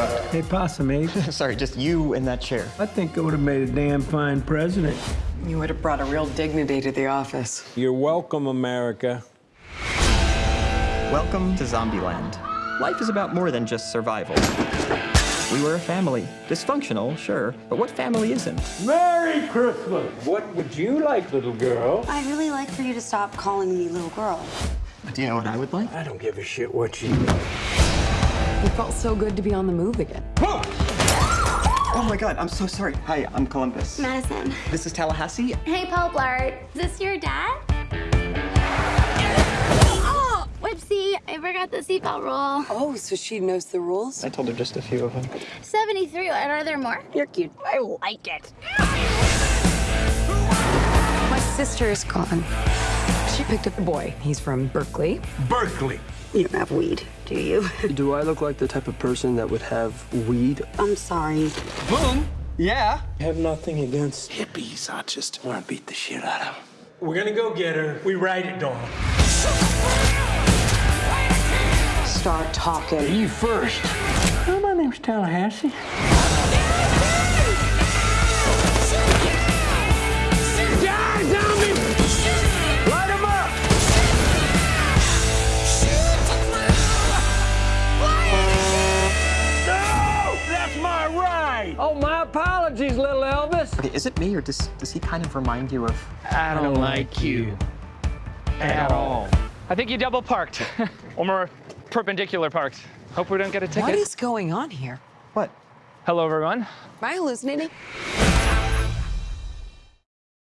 got? Hey, Possum Ape. Sorry, just you in that chair. I think I would have made a damn fine president. You would have brought a real dignity to the office. You're welcome, America. Welcome to Zombieland. Life is about more than just survival. We were a family. Dysfunctional, sure, but what family isn't? Merry Christmas! What would you like, little girl? I'd really like for you to stop calling me little girl. Do you know what I would like? I don't give a shit what you It felt so good to be on the move again. Oh my god, I'm so sorry. Hi, I'm Columbus. Madison. This is Tallahassee. Hey, Paul Blart. Is this your dad? Oh, whoopsie. I forgot the seatbelt rule. Oh, so she knows the rules? I told her just a few of them. 73. And are there more? You're cute. I like it. My sister is gone. She picked up a boy. He's from Berkeley. Berkeley. You don't have weed, do you? Do I look like the type of person that would have weed? I'm sorry. Boom! Yeah? I have nothing against hippies. I just want to beat the shit out of them. We're gonna go get her. We ride it, Dawn. Start talking. You first. Oh, my name's Tallahassee. Apologies, little Elvis. Okay, is it me or does, does he kind of remind you of. I don't like you at all. I think you double parked. or more perpendicular parked. Hope we don't get a ticket. What is going on here? What? Hello, everyone. Am I hallucinating?